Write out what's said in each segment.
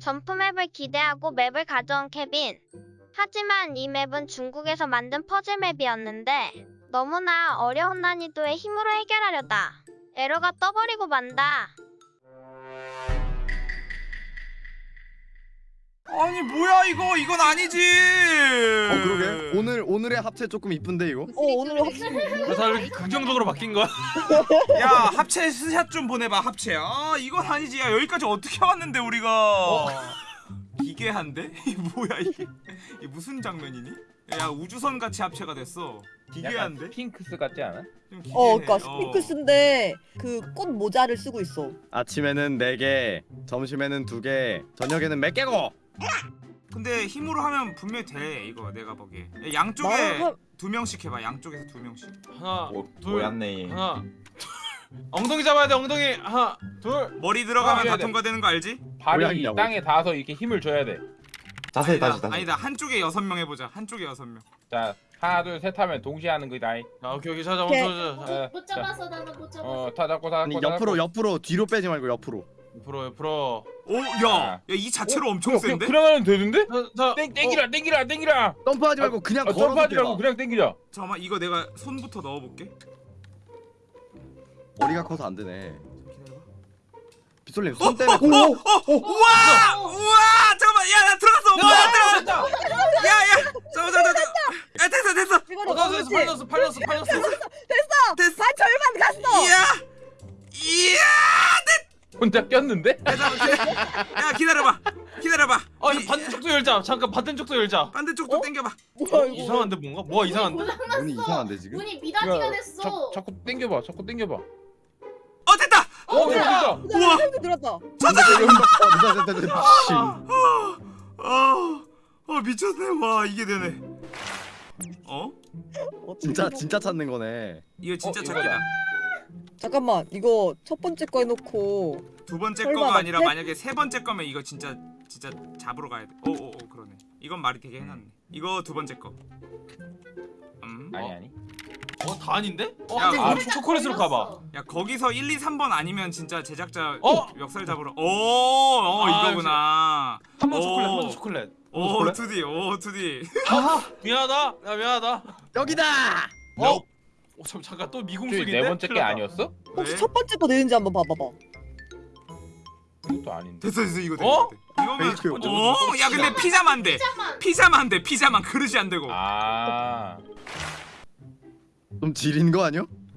점프 맵을 기대하고 맵을 가져온 케빈. 하지만 이 맵은 중국에서 만든 퍼즐 맵이었는데 너무나 어려운 난이도에 힘으로 해결하려다 에러가 떠버리고 만다. 아니 뭐야 이거? 이건 아니지. 어 그러게. 오늘 오늘의 합체 조금 이쁜데 이거? 어 오늘의 합체 다 이렇게 긍정적으로 바뀐 거야? 야 합체 스샷 좀 보내봐 합체. 아 이건 아니지. 야 여기까지 어떻게 왔는데 우리가? 어. 기괴한데? 뭐야 이게? 이게 무슨 장면이니? 야 우주선 같이 합체가 됐어. 기괴한데? 스핑크스 같지 않아? 어, 그러니까 어. 스핑크스인데 그 어. 그꽃 모자를 쓰고 있어. 아침에는 4개, 점심에는 2개, 저녁에는 몇 개고? 근데 힘으로 하면 분명히 돼 이거 내가 보기 양쪽에 두 명씩 해봐 양쪽에서 두 명씩. 하나 오, 둘 모였네. 하나. 엉덩이 잡아야 돼 엉덩이. 하나 둘. 머리 들어가면 다 통과되는 거 알지? 발이 뭐야, 땅에 닿아서 이렇게 힘을 줘야 자세히 다시 다시. 아니다. 한쪽에 여섯 명 해보자. 한쪽에 여섯 명자 하나 둘 셋 하면 동시에 하는 거다. 아 오케이 오케이. 자자 멈춰 못, 잡았어. 나는 못 잡았어. 어다 잡고 다 잡고 아니 다 잡고. 옆으로. 뒤로 빼지 말고 옆으로. 불어요 불어. 오야야 네. 이 자체로 어, 엄청 야, 센데? 그냥, 하면 되는데? 자, 자, 땡, 어. 땡기라 어. 땡기라 땡기라. 점프하지 말고 그냥 아, 점프하지 말고 그냥 땡기자. 잠깐만 이거 내가 손부터 넣어볼게. 머리가 커서 안 되네. 빗솔님 손 어, 때문에 어, 어, 어, 우와! 우와! 잠깐만 야나 들어갔어 와 들어갔다 야야 잠깐만 잠깐만 야 됐어 됐어. 됐어 팔 넣었어 팔 넣었어 팔 넣었어 됐어. 됐어. 반 아, 절반 갔어. 이야! 이야! 혼자 꼈는데? 야 기다려봐. 기다려봐. 아 이, 반대쪽도 열자. 잠깐 반대쪽도 열자. 반대쪽도 어? 당겨봐. 어, 이상한데 뭔가? 뭐가 이상한데? 문이 이상한데 지금? 문이 미닫이가 됐어. 자, 자꾸 당겨봐. 자꾸 당겨봐. 어 됐다! 어, 어 됐다! 우와! 어, 들었다. 찾아! 아 미쳤네. 와 이게 되네. 어? 진짜 진짜 찾는 거네. 이거 진짜 찾기다. 잠깐만 이거 첫 번째 거 해놓고 두 번째 거가 아니라 맞대? 만약에 세 번째 거면 이거 진짜 진짜 잡으러 가야 돼. 오오오 그러네. 이건 말이 되게 해놨네. 이거 두 번째 거. 음. 아니 아니. 어 다 아닌데? 어, 야, 아, 초콜릿으로 아, 가봐. 야 거기서 1, 2, 3번 아니면 진짜 제작자 어? 멱살 잡으러. 오, 어 아, 이거구나. 한 번 초콜릿, 한 번 초콜릿. 오, 2D, 오, 2D. 아, 미안하다. 야, 미안하다. 여기다. 어? 어, 잠, 잠깐 또 미궁속인데? 네 번째 게 아니었어? 혹시 네. 첫 번째 거 내는지 한번 봐봐봐 이것도 아닌데 됐어 됐어 이거 돼 어? 이거면 첫 번째 오야 근데 피자만 돼 피자만. 피자만 돼 피자만 그릇이 안 되고 아좀 지린 거 아니야?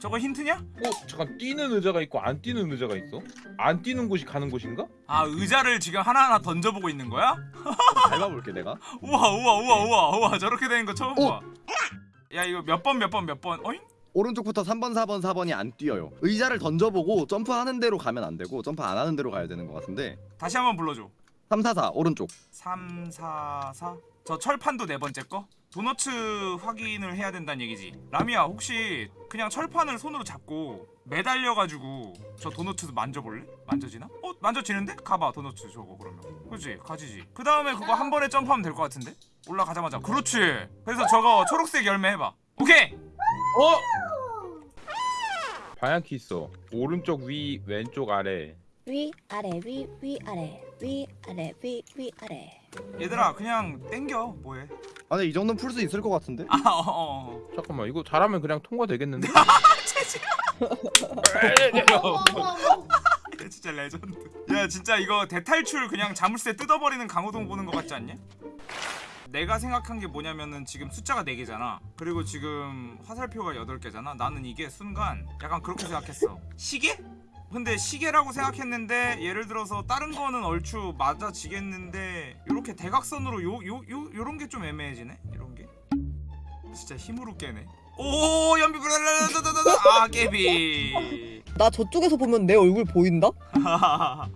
저거 힌트냐? 어? 잠깐 뛰는 의자가 있고 안 뛰는 의자가 있어? 안 뛰는 곳이 가는 곳인가? 아 의자를 지금 하나하나 던져보고 있는 거야? 어, 밟아볼게 내가 우와 우와 우와 우와 우와 저렇게 되는 거 처음 어! 봐. 야 이거 몇 번 몇 번 몇번 어잉? 오른쪽부터 3번 4번 4번이 안 뛰어요 의자를 던져보고 점프하는 대로 가면 안 되고 점프 안 하는 대로 가야 되는 것 같은데 다시 한번 불러줘 344 오른쪽 344 저 철판도 네 번째 거? 도너츠 확인을 해야 된다는 얘기지. 라미야 혹시 그냥 철판을 손으로 잡고 매달려가지고 저 도너츠 만져볼래? 만져지나? 어 만져지는데? 가봐 도너츠 저거 그러면. 그렇지 가지지. 그 다음에 그거 한 번에 점프하면 될 것 같은데? 올라가자마자. 그렇지. 그래서 저거 초록색 열매 해봐. 오케이. 어? 방향키 있어. 오른쪽 위 왼쪽 아래. 위 아래 위 위 아래 위 아래 위 위 아래. 얘들아 그냥 땡겨 뭐해? 아 근데 이 정도는 풀 수 있을 것 같은데? 아 어, 어. 잠깐만 이거 잘하면 그냥 통과되겠는데? 얘 진짜 레전드. 야 진짜 이거 대탈출 그냥 자물쇠 뜯어버리는 강호동 보는 것 같지 않냐? 내가 생각한 게 뭐냐면은 지금 숫자가 4개잖아 그리고 지금 화살표가 8개잖아 나는 이게 순간 약간 그렇게 생각했어 시계? 근데 시계라고 생각했는데 예를 들어서 다른 거는 얼추 맞아지겠는데 요렇게 대각선으로 요 요 요 요런 게 좀 애매해지네? 이런 게? 진짜 힘으로 깨네. 오 연비 아 깨비. 나 저쪽에서 보면 내 얼굴 보인다?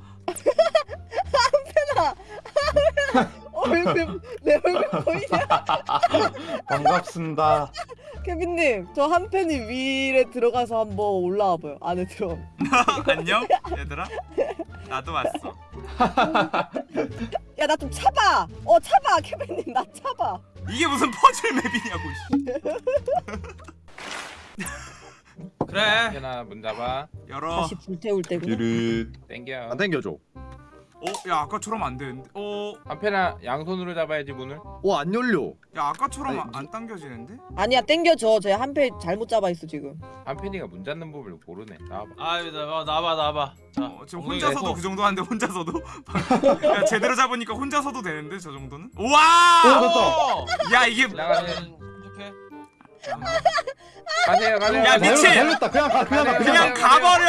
얼굴 내 얼굴 보이냐? 반갑습니다. 케빈님 저 한 팬이 위에 들어가서 한번 올라와 봐요. 안에 들어. 안녕 얘들아 나도 왔어 야 나 좀 차봐. 어 차봐 케빈님 나 차봐. 이게 무슨 퍼즐 맵이냐고 씨. 그래 현아 문 잡아. 열어 다시 불태울 때구나. 땡겨. 안 당겨줘. 어? 야 아까처럼 안 되는데 어? 한편아 양손으로 잡아야지 문을. 어안 열려. 야 아까처럼 아니, 안 당겨지는데? 아니야 땡겨줘. 제한팬 잘못 잡아 있어 지금. 한편이가 문 잡는 법을 모르네. 나와봐. 아 나봐 나봐 나봐. 자 어, 지금 혼자서도. 그 정도 하는데 혼자서도? 야 제대로 잡으니까 혼자서도 되는데 저 정도는? 우와! 어! 야 이게. 이렇게. 가세요 가세요. 야. 미친! 그냥 가. 그냥 가. 그냥 가버려!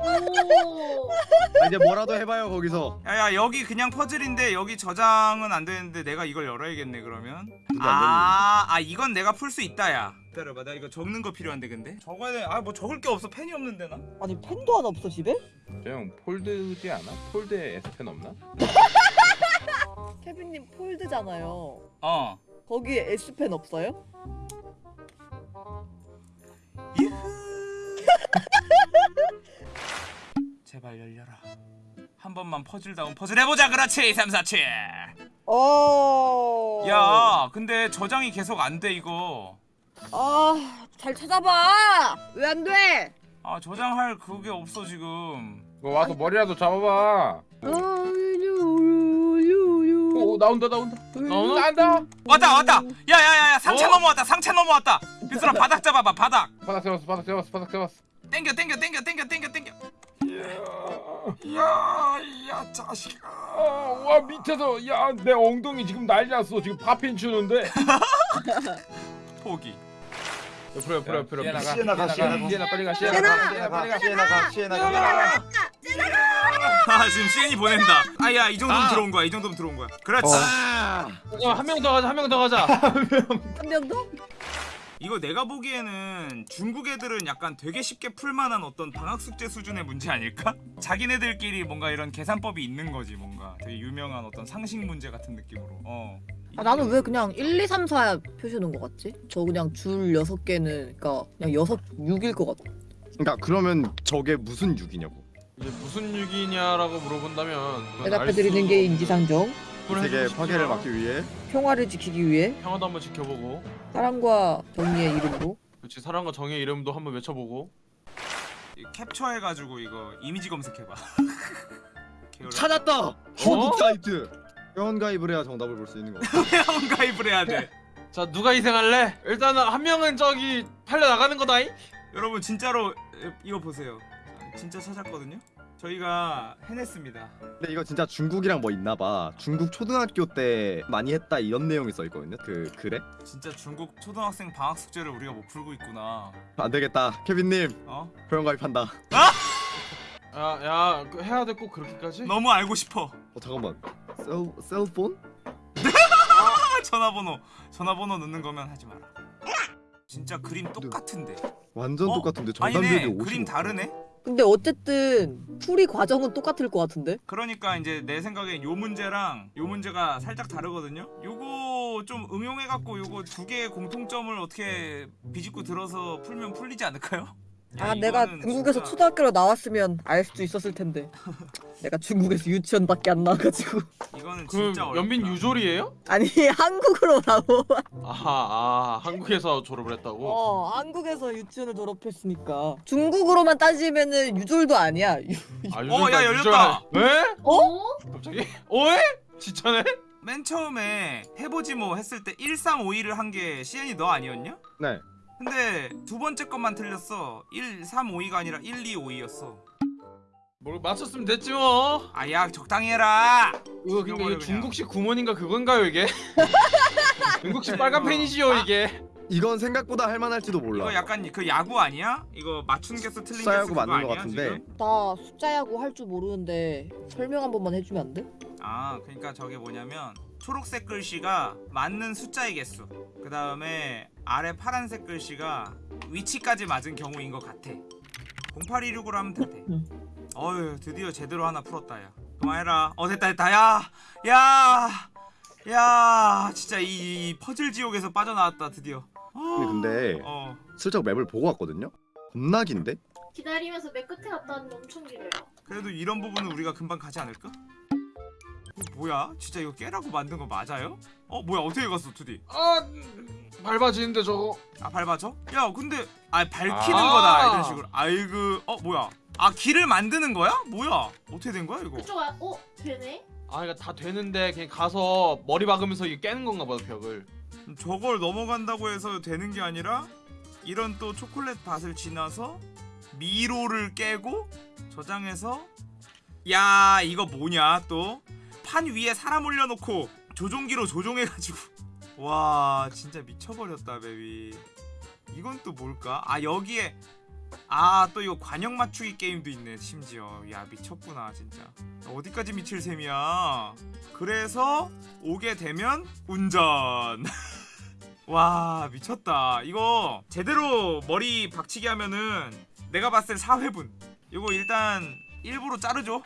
아, 이제 뭐라도 해봐요 거기서. 야야 여기 그냥 퍼즐인데 여기 저장은 안 되는데 내가 이걸 열어야겠네 그러면 아, 아 이건 내가 풀 수 있다 야 기다려봐 나 이거 적는 거 필요한데 근데 적어야 돼아 뭐 적을 게 없어 펜이 없는데 나 아니 펜도 하나 없어 집에? 저형 폴드지 않아? 폴드에 S펜 없나? 케빈님 폴드잖아요. 어 거기에 S 펜 없어요? 제발 열려라 한 번만 퍼즐다운 퍼즐 해보자 그렇지 2, 3, 4, 7 어. 야 근데 저장이 계속 안 돼 이거 아잘 찾아봐. 왜 안 돼? 아 저장할 그게 없어 지금 뭐 와서 머리라도 잡아봐. 어, 오 나온다 나온다. 나온다. 왔다 왔다 야야야야 상체 어? 넘어왔다 상체 넘어왔다 빗소라 바닥 잡아봐 바닥 바닥 세웠어 바닥 세웠어 바닥 세웠어. 땡겨 땡겨 땡겨 땡겨 땡겨 땡겨 야 야 자식아. 아, 와 밑에서 야 내 엉덩이 지금 난리 났어. 지금 파핀 추는데. 포기. 옆으로 옆으로 옆으로. 시에나 가 시에나 가 시에나 가. 시에나 빨리 가 시에나 가. 시에나 빨리 가 시에나 가. 시에나 가. 아 지금 시엔이 보낸다. 아야 이 정도면 들어온 거야. 이 정도면 들어온 거야. 그렇지. 아. 한명 더 가자 한 명 더 가자. 한 명 더? 이거 내가 보기에는 중국 애들은 약간 되게 쉽게 풀만한 어떤 방학 숙제 수준의 문제 아닐까? 자기네들끼리 뭔가 이런 계산법이 있는 거지 뭔가 되게 유명한 어떤 상식 문제 같은 느낌으로 어 아, 나는 왜 그냥 1, 2, 3, 4 표시하는 것 같지? 저 그냥 줄 6개는 그러니까 그냥 6, 6일 것 같아. 그러니까 그러면 저게 무슨 6이냐고. 이제 무슨 육이냐라고 물어본다면 그건 알 대답해드리는 수- 게 인지상정. 그걸 세계 파괴를 막기 위해 평화를 지키기 위해 평화도 한번 지켜보고 사랑과 정의의 이름으로 그렇지 사랑과 정의 이름도 한번 외쳐보고 이 캡처해가지고 이거 이미지 검색해봐 찾았다. 중국 사이트. 회원 가입을 해야 정답을 볼 수 있는 거. 회원 가입을 해야 돼자 누가 희생할래? 일단은 한 명은 저기 팔려 나가는 거다잉. 여러분 진짜로 에, 이거 보세요 진짜 찾았거든요 저희가 해냈습니다 근데 이거 진짜 중국이랑 뭐 있나봐. 중국 초등학교 때 많이 했다 이런 내용이 써 있거든요. 그 글에. 진짜 중국 초등학생 방학 숙제를 우리가 못 풀고 있구나 안 되겠다. 케빈님 어? 회원 가입한다. 야야 그 해야 돼 꼭 그렇게까지? 너무 알고 싶어 어 잠깐만. 셀 셀폰? 아, 전화번호 전화번호 넣는 거면 하지 마라 진짜 그림 똑같은데 완전 어? 똑같은데 아니네 정답률이 55. 그림 다르네 근데 어쨌든 풀이 과정은 똑같을 것 같은데? 그러니까 이제 내 생각엔 요 문제랑 요 문제가 살짝 다르거든요 요거 좀 응용해갖고 요거 두 개의 공통점을 어떻게 비집고 들어서 풀면 풀리지 않을까요? 야, 아 내가 중국에서 진짜- 초등학교로 나왔으면 알 수도 있었을 텐데 내가 중국에서 유치원밖에 안 나와가지고 이거는 진짜 어렵다 연빈 유졸이에요? 아니 한국으로 나오 아하 아 한국에서 졸업을 했다고? 어 한국에서 유치원을 졸업했으니까 중국으로만 따지면은 유졸도 아니야 유- 아, 어, 야, 유졸 열렸다. 왜? 어? 갑자기? 어에? 진짜네? 맨 처음에 해보지 뭐 했을 때 1351을 한게 CN이 너 아니었냐? 네. 근데 두 번째 것만 틀렸어 1352가 아니라 1252였어 뭘 맞췄으면 됐지 뭐 아야 적당히 해라 이거 근데 이거. 중국식 구몬인가 그건가요 이게? 중국식 빨간 펜이지요 아. 이게 이건 생각보다 할만할지도 몰라. 이거 약간 그 야구 아니야? 이거 맞춘 개수 틀린 개수 그거 맞는 거 아니야, 같은데. 지금? 나 숫자 야구 할 줄 모르는데 설명 한 번만 해주면 안 돼? 아 그러니까 저게 뭐냐면 초록색 글씨가 맞는 숫자의 개수 그 다음에 아래 파란색 글씨가 위치까지 맞은 경우인 것 같아 0816으로 하면 돼 응. 어휴 드디어 제대로 하나 풀었다 야 그만해라 어 됐다 됐다 야 야야 야, 진짜 이, 이 퍼즐 지옥에서 빠져나왔다 드디어 근데, 근데 어 슬쩍 맵을 보고 왔거든요. 겁나 긴데? 기다리면서 맨 끝에 갔다 왔는데 엄청 길어요. 그래도 이런 부분은 우리가 금방 가지 않을까? 뭐야? 진짜 이거 깨라고 만든 거 맞아요? 어 뭐야 어떻게 갔어 투디? 아 음, 밟아지는데 저거 아 밟아줘? 야 근데 아 밝히는 아. 거다 이런 식으로 아이고 어 뭐야 아 길을 만드는 거야? 뭐야 어떻게 된 거야 이거? 그쪽 아, 어 되네. 아 이거 다 되는데 그냥 가서 머리 박으면서 이게 깨는 건가 보다 벽을 저걸 넘어간다고 해서 되는 게 아니라 이런 또 초콜릿 밭을 지나서 미로를 깨고 저장해서 야 이거 뭐냐 또 판 위에 사람 올려놓고 조종기로 조종해가지고. 와 진짜 미쳐버렸다 베비. 이건 또 뭘까? 아 여기에 아 또 이거 관역 맞추기 게임도 있네 심지어. 야 미쳤구나 진짜. 어디까지 미칠 셈이야? 그래서 오게 되면 운전. 와 미쳤다. 이거 제대로 머리 박치기 하면은 내가 봤을 때 4회분. 이거 일단 일부러 자르죠